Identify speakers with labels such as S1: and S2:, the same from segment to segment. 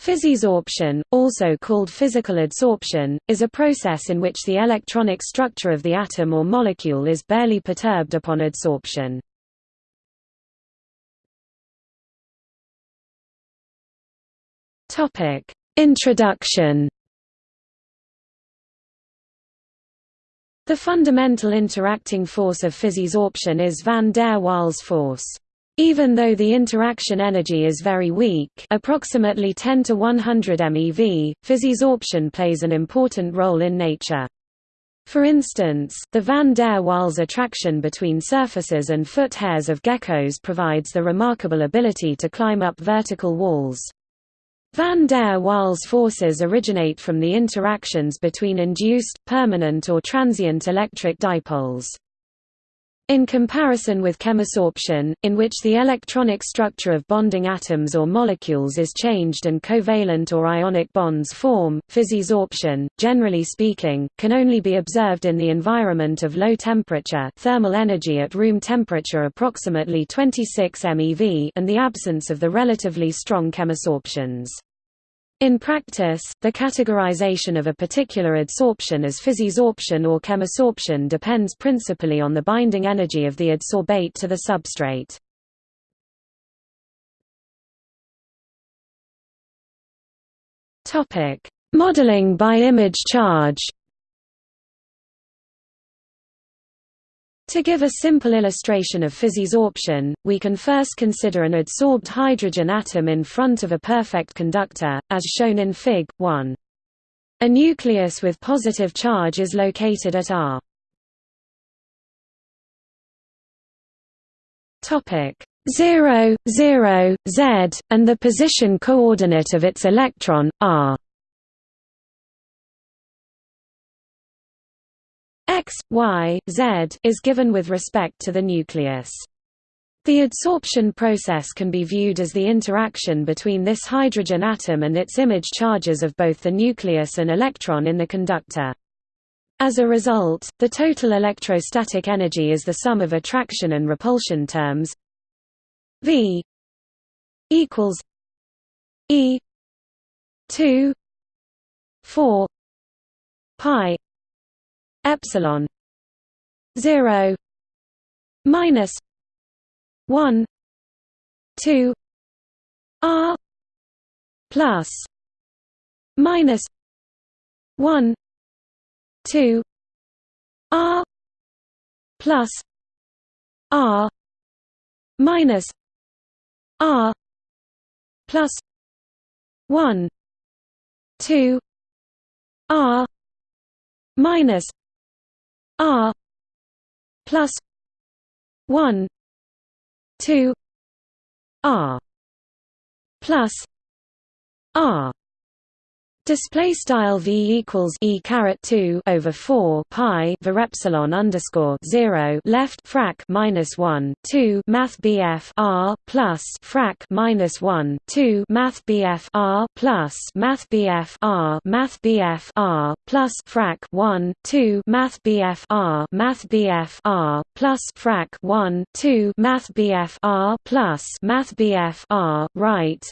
S1: Physisorption, also called physical adsorption, is a process in which the electronic structure of the atom or molecule is barely perturbed upon adsorption. Introduction The fundamental interacting force of physisorption is van der Waals force. Even though the interaction energy is very weak approximately 10 to 100 MeV, physisorption plays an important role in nature. For instance, the van der Waals attraction between surfaces and foot hairs of geckos provides the remarkable ability to climb up vertical walls. Van der Waals forces originate from the interactions between induced, permanent or transient electric dipoles. In comparison with chemisorption, in which the electronic structure of bonding atoms or molecules is changed and covalent or ionic bonds form, physisorption, generally speaking, can only be observed in the environment of low temperature thermal energy at room temperature approximately 26 MeV and the absence of the relatively strong chemisorptions. In practice, the categorization of a particular adsorption as physisorption or chemisorption depends principally on the binding energy of the adsorbate to the substrate. Modeling by image charge To give a simple illustration of physisorption, we can first consider an adsorbed hydrogen atom in front of a perfect conductor, as shown in Fig. 1. A nucleus with positive charge is located at R. Topic 0, 0, Z, and the position coordinate of its electron, R x, y, z is given with respect to the nucleus. The adsorption process can be viewed as the interaction between this hydrogen atom and its image charges of both the nucleus and electron in the conductor. As a result, the total electrostatic energy is the sum of attraction and repulsion terms V equals E 2 4 pi epsilon 0 minus 1 2 r plus minus 1 2 r plus r minus r plus 1 2 r minus R plus one two R plus R Display style v equals e caret two over four pi var epsilon underscore zero left frac minus one two math bf r plus frac minus one two math bf r plus math bf r math bf r plus frac one two math bf r math bf r plus frac one two math bf r plus math bf r right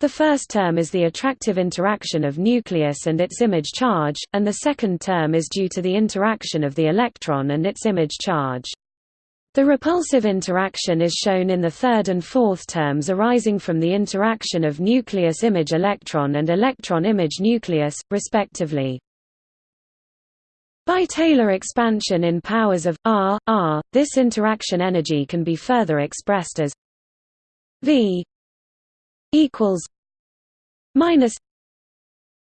S1: the first term is the attractive interaction of nucleus and its image charge, and the second term is due to the interaction of the electron and its image charge. The repulsive interaction is shown in the third and fourth terms arising from the interaction of nucleus image electron and electron image nucleus, respectively. By Taylor expansion in powers of r, r, this interaction energy can be further expressed as V equals minus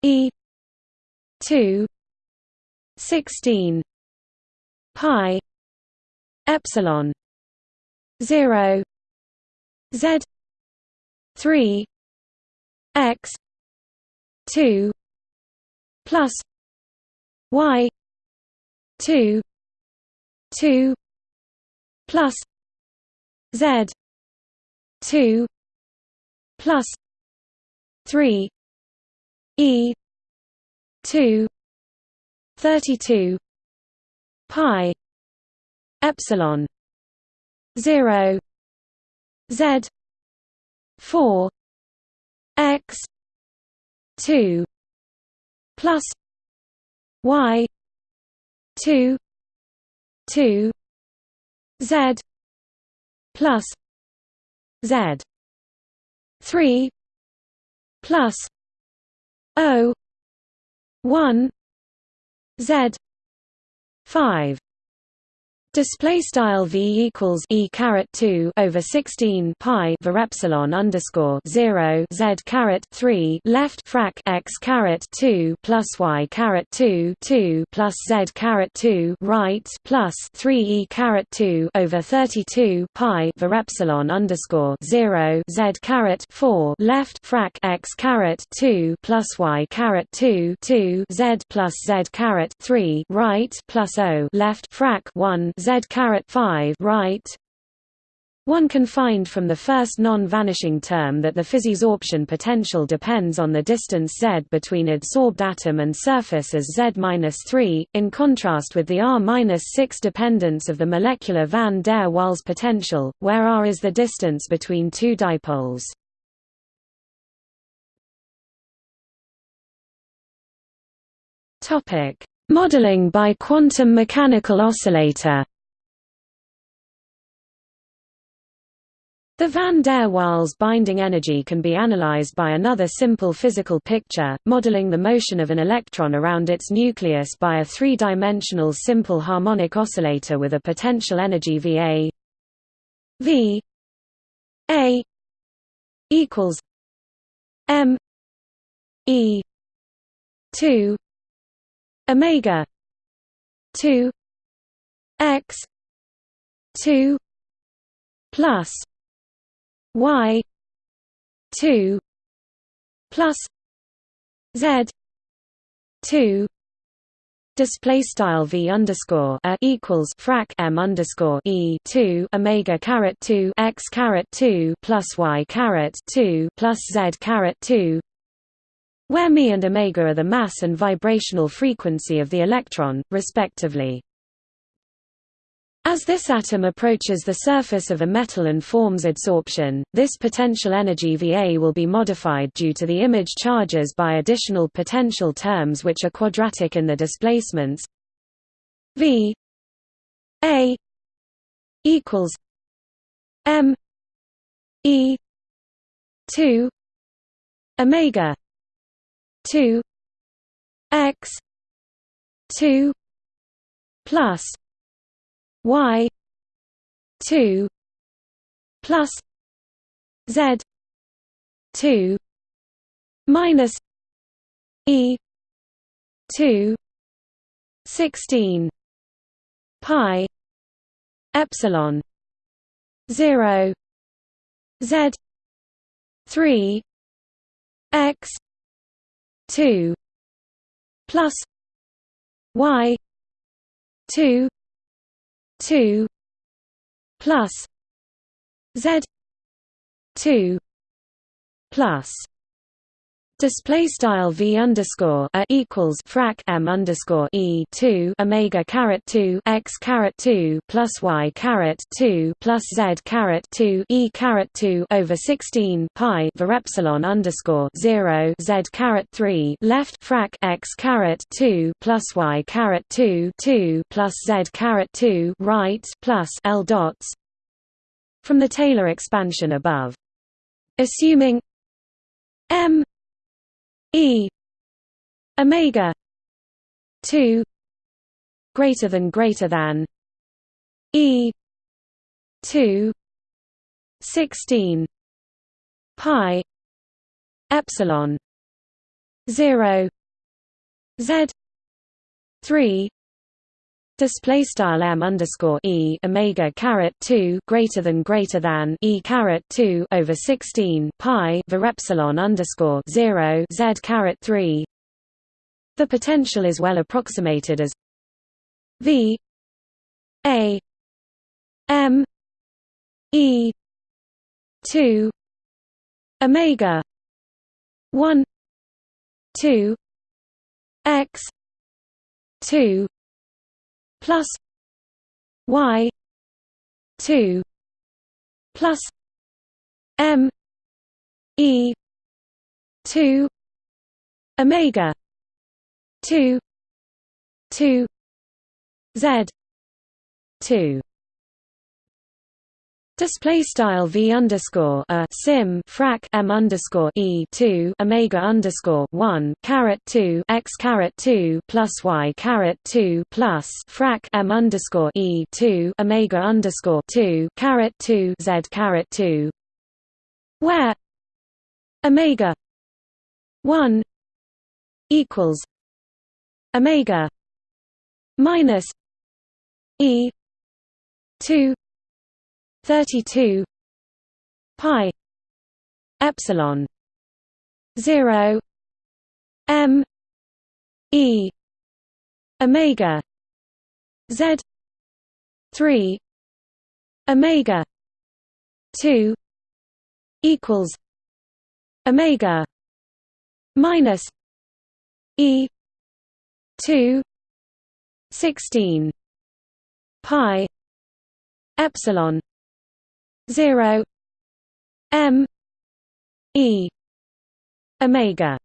S1: E two sixteen pi epsilon zero Z three X two plus Y two two plus Z two plus 3 e 2 32 pi epsilon 0 z 4 x two plus y two two z plus z three plus O one Z five Display style v equals e caret two over sixteen pi var epsilon underscore zero z caret three left frac x caret two plus y caret two two plus z caret two right plus three e caret two over thirty two pi var epsilon underscore zero z caret four left frac x caret two plus y caret two two z plus z caret three right plus o left frac one z caret 5 right one can find from the first non-vanishing term that the physisorption potential depends on the distance z between adsorbed atom and surface as z-3, in contrast with the r-6 dependence of the molecular van der Waals potential, where r is the distance between two dipoles. Modeling by quantum mechanical oscillator The van der Waals binding energy can be analyzed by another simple physical picture, modeling the motion of an electron around its nucleus by a three-dimensional simple harmonic oscillator with a potential energy Va V A equals M E two Omega two X two plus y 2 plus z 2 Display style v underscore a equals frac m underscore e two omega caret two x caret two plus y caret two plus z caret two, where me and omega are the mass and vibrational frequency of the electron, respectively. As this atom approaches the surface of a metal and forms adsorption, this potential energy Va will be modified due to the image charges by additional potential terms which are quadratic in the displacements. V A equals M E two Omega two X two plus y 2 plus z 2 minus e 2 16 pi epsilon 0 z 3 x 2 plus y 2 two plus Z two plus Display style v underscore a equals frac m underscore e two omega caret two x caret two plus y caret two plus z caret two e caret two over sixteen pi var epsilon underscore zero z caret three left frac x caret two plus y caret two two plus z caret two right plus l dots from the Taylor expansion above. Assuming m E omega 2 greater than greater than E 2 16 pi epsilon 0 z 3 Display style m underscore e omega caret two greater than greater than e caret two over sixteen pi var epsilon underscore zero z caret three. The potential is well approximated as v a m e two omega one two x two plus y 2 plus m e 2 omega 2 2 z 2 Display style v underscore a sim frac m underscore e two omega underscore one caret two x caret two plus y caret two plus frac m underscore e two omega underscore two caret two z caret two, where omega one equals omega minus e two 32 pi epsilon 0 m e omega z 3 omega 2 equals omega minus e 2 16 pi epsilon 0 m. E. Omega.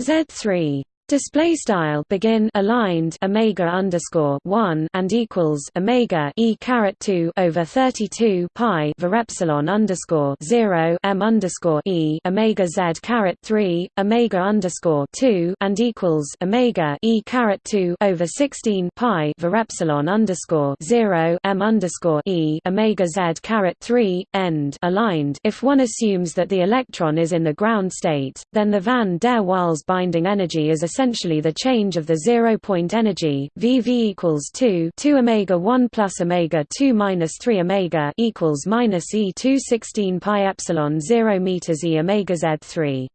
S1: Z3 Display style begin aligned omega underscore one and equals omega e caret two over thirty two pi var epsilon underscore zero m underscore e omega z caret three omega underscore two and equals omega e caret two over sixteen pi var epsilon underscore zero m underscore e omega z caret three end aligned. If one assumes that the electron is in the ground state, then the van der Waals binding energy is a essentially the change of the zero-point energy VV equals 2 2 omega 1 plus omega 2 minus 3 omega equals minus E 2 16 pi epsilon 0 meters E omega Z 3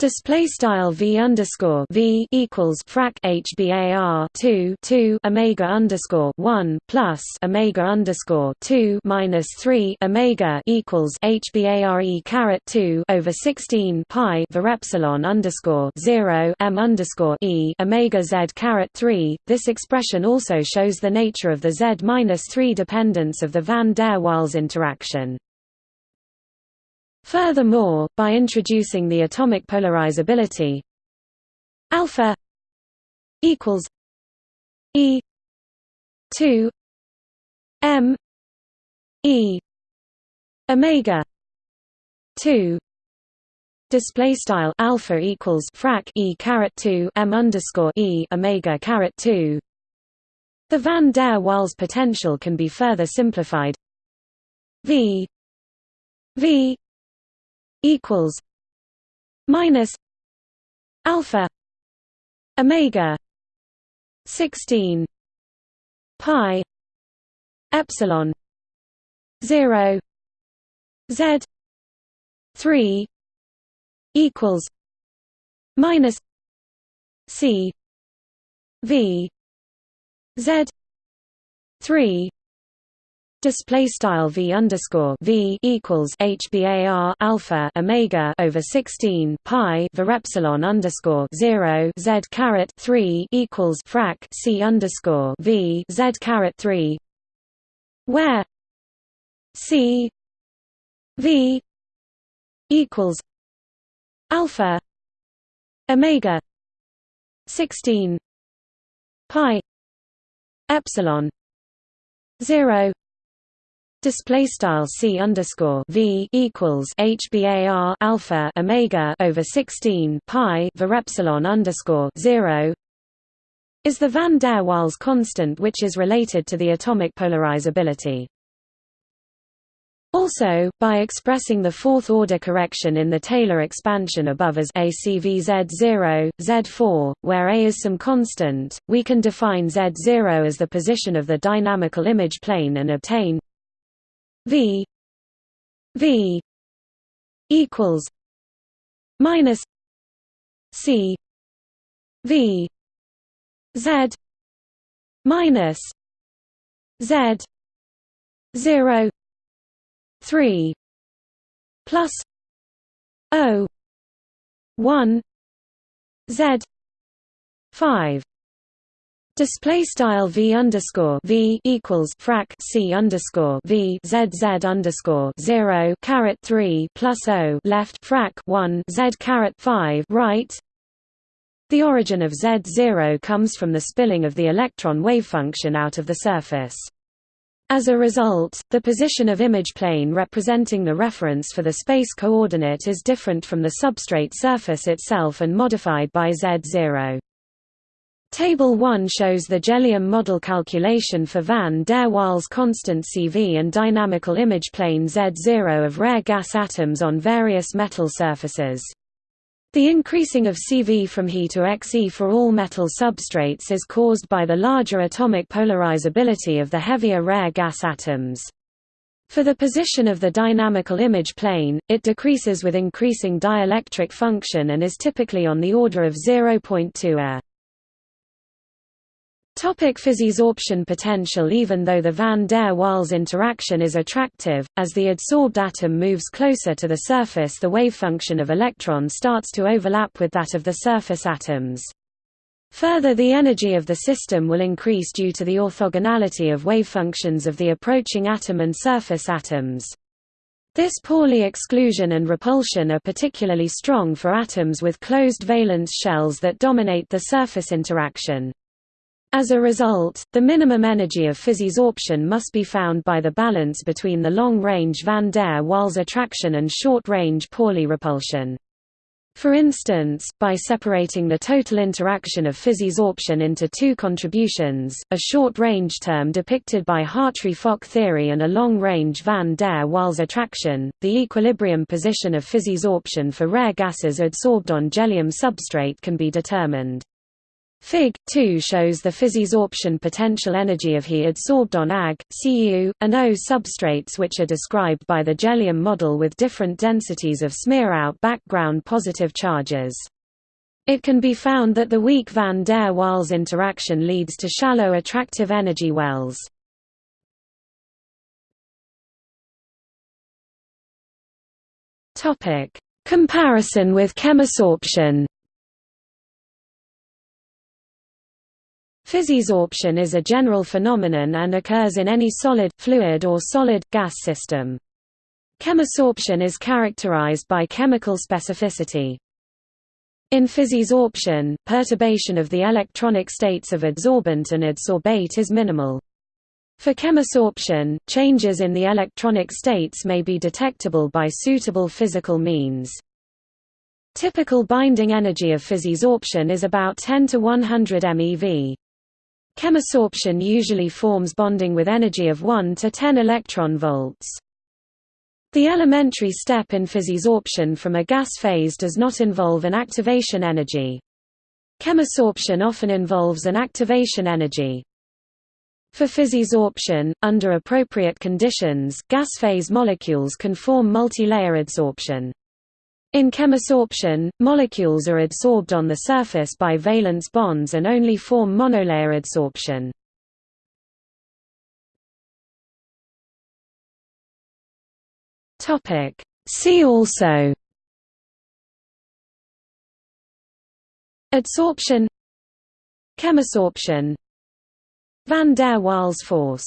S1: Display style v underscore v equals frac hbar two two omega underscore one plus omega underscore two minus three omega equals hbare caret two over sixteen pi var epsilon underscore zero m underscore e omega z caret three. This expression also shows the nature of the z minus three dependence of the van der Waals interaction. Furthermore, by introducing the atomic polarizability alpha equals e 2 m e omega 2 display style alpha equals frac e caret 2 m underscore e omega caret 2 the van der Waals potential can be further simplified. V v equals minus alpha omega 16 pi epsilon 0 z 3 equals minus c v z 3 Display style v underscore v equals hbar alpha omega over sixteen pi var epsilon underscore zero z caret three equals frac c underscore v z caret three, where c v equals alpha omega sixteen pi epsilon zero Display style c underscore v equals hbar alpha omega over sixteen pi var epsilon underscore zero is the van der Waals constant, which is related to the atomic polarizability. Also, by expressing the fourth-order correction in the Taylor expansion above as ACVZ0, Z4, where A is some constant, we can define Z0 as the position of the dynamical image plane and obtain V V equals minus C V Z minus Z zero three plus O one Z five Display style v underscore v equals frac c underscore v z z underscore zero caret three plus o left frac one z caret five right The origin of Z0 comes from the spilling of the electron wavefunction out of the surface. As a result, the position of image plane representing the reference for the space coordinate is different from the substrate surface itself and modified by Z0. Table 1 shows the Jellium model calculation for van der Waals constant CV and dynamical image plane Z0 of rare gas atoms on various metal surfaces. The increasing of CV from He to Xe for all metal substrates is caused by the larger atomic polarizability of the heavier rare gas atoms. For the position of the dynamical image plane, it decreases with increasing dielectric function and is typically on the order of 0.2 A. Topic Physisorption potential Even though the van der Waals interaction is attractive, as the adsorbed atom moves closer to the surface the wavefunction of electron starts to overlap with that of the surface atoms. Further the energy of the system will increase due to the orthogonality of wavefunctions of the approaching atom and surface atoms. This Pauli exclusion and repulsion are particularly strong for atoms with closed valence shells that dominate the surface interaction. As a result, the minimum energy of physisorption must be found by the balance between the long-range van der Waals attraction and short-range Pauli repulsion. For instance, by separating the total interaction of physisorption into two contributions, a short-range term depicted by Hartree-Fock theory and a long-range van der Waals attraction, the equilibrium position of physisorption for rare gases adsorbed on jellium substrate can be determined. Fig. 2 shows the physisorption potential energy of He adsorbed on Ag, Cu, and O substrates which are described by the Jellium model with different densities of smear-out background positive charges. It can be found that the weak van der Waals interaction leads to shallow attractive energy wells. Comparison with chemisorption Physisorption is a general phenomenon and occurs in any solid, fluid or solid, gas system. Chemisorption is characterized by chemical specificity. In physisorption, perturbation of the electronic states of adsorbent and adsorbate is minimal. For chemisorption, changes in the electronic states may be detectable by suitable physical means. Typical binding energy of physisorption is about 10 to 100 MeV. Chemisorption usually forms bonding with energy of 1 to 10 electron volts. The elementary step in physisorption from a gas phase does not involve an activation energy. Chemisorption often involves an activation energy. For physisorption, under appropriate conditions, gas phase molecules can form multi-layer adsorption. In chemisorption, molecules are adsorbed on the surface by valence bonds and only form monolayer adsorption. See also Adsorption Chemisorption Van der Waals force